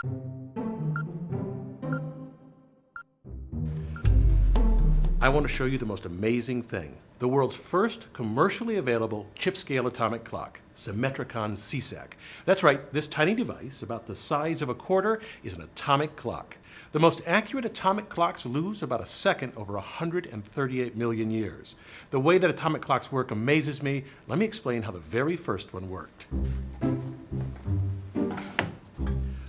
I want to show you the most amazing thing. The world's first commercially available chip-scale atomic clock, Symmetricom CSAC. That's right, this tiny device, about the size of a quarter, is an atomic clock. The most accurate atomic clocks lose about a second over 138 million years. The way that atomic clocks work amazes me. Let me explain how the very first one worked.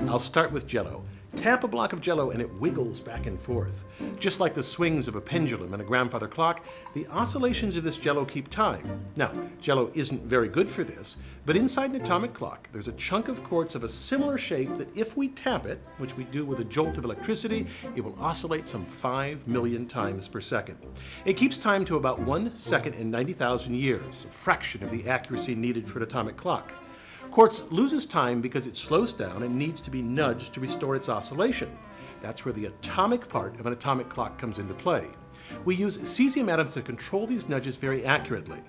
I'll start with Jello. Tap a block of jello and it wiggles back and forth. Just like the swings of a pendulum and a grandfather clock, the oscillations of this jello keep time. Now, jello isn't very good for this, but inside an atomic clock, there's a chunk of quartz of a similar shape that if we tap it, which we do with a jolt of electricity, it will oscillate some 5 million times per second. It keeps time to about 1 second in 90,000 years, a fraction of the accuracy needed for an atomic clock. Quartz loses time because it slows down and needs to be nudged to restore its oscillation. That's where the atomic part of an atomic clock comes into play. We use cesium atoms to control these nudges very accurately.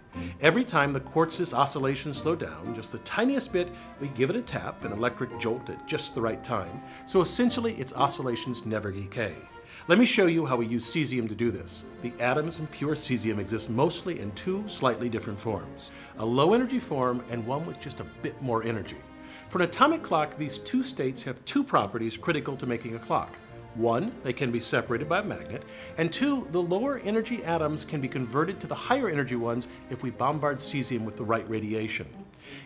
Every time the quartz's oscillations slow down, just the tiniest bit, we give it a tap, an electric jolt at just the right time, so essentially its oscillations never decay. Let me show you how we use cesium to do this. The atoms in pure cesium exist mostly in two slightly different forms, a low energy form and one with just a bit more energy. For an atomic clock, these two states have two properties critical to making a clock. One, they can be separated by a magnet, and two, the lower energy atoms can be converted to the higher energy ones if we bombard cesium with the right radiation.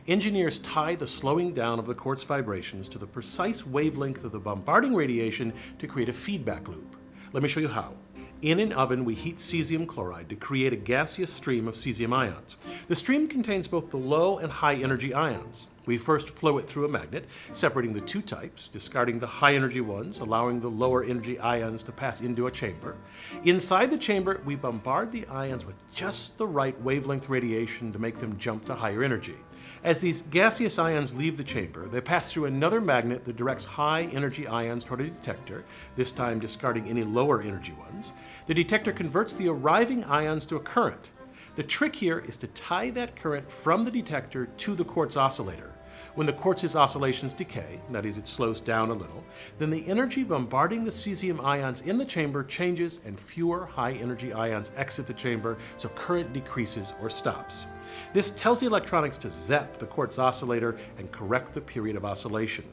Engineers tie the slowing down of the quartz vibrations to the precise wavelength of the bombarding radiation to create a feedback loop. Let me show you how. In an oven, we heat cesium chloride to create a gaseous stream of cesium ions. The stream contains both the low and high energy ions. We first flow it through a magnet, separating the two types, discarding the high energy ones, allowing the lower energy ions to pass into a chamber. Inside the chamber, we bombard the ions with just the right wavelength radiation to make them jump to higher energy. As these gaseous ions leave the chamber, they pass through another magnet that directs high energy ions toward a detector, this time discarding any lower energy ones. The detector converts the arriving ions to a current. The trick here is to tie that current from the detector to the quartz oscillator. When the quartz's oscillations decay, that is, it slows down a little, then the energy bombarding the cesium ions in the chamber changes and fewer high energy ions exit the chamber, so current decreases or stops. This tells the electronics to zap the quartz oscillator and correct the period of oscillation.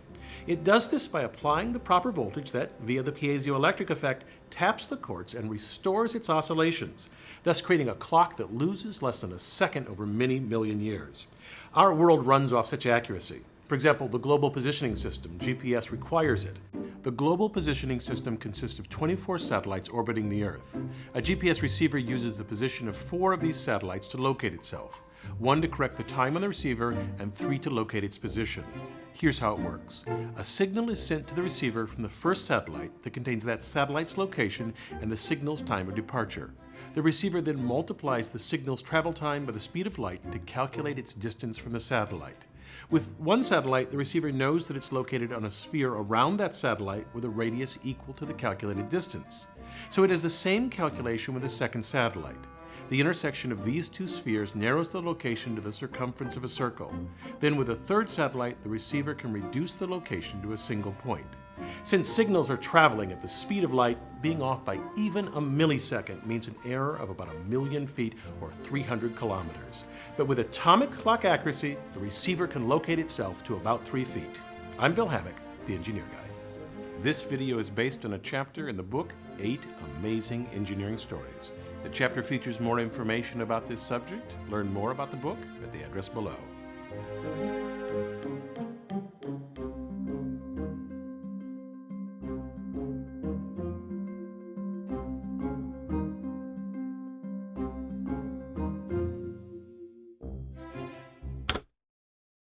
It does this by applying the proper voltage that, via the piezoelectric effect, taps the quartz and restores its oscillations, thus creating a clock that loses less than a second over many million years. Our world runs off such accuracy. For example, the Global Positioning System, GPS, requires it. The Global Positioning System consists of 24 satellites orbiting the Earth. A GPS receiver uses the position of four of these satellites to locate itself one to correct the time on the receiver, and three to locate its position. Here's how it works. A signal is sent to the receiver from the first satellite that contains that satellite's location and the signal's time of departure. The receiver then multiplies the signal's travel time by the speed of light to calculate its distance from the satellite. With one satellite, the receiver knows that it's located on a sphere around that satellite with a radius equal to the calculated distance. So it has the same calculation with a second satellite. The intersection of these two spheres narrows the location to the circumference of a circle. Then with a third satellite, the receiver can reduce the location to a single point. Since signals are traveling at the speed of light, being off by even a millisecond means an error of about a million feet or 300 kilometers. But with atomic clock accuracy, the receiver can locate itself to about three feet. I'm Bill Hammack, the Engineer Guy. This video is based on a chapter in the book, Eight Amazing Engineering Stories. The chapter features more information about this subject. Learn more about the book at the address below.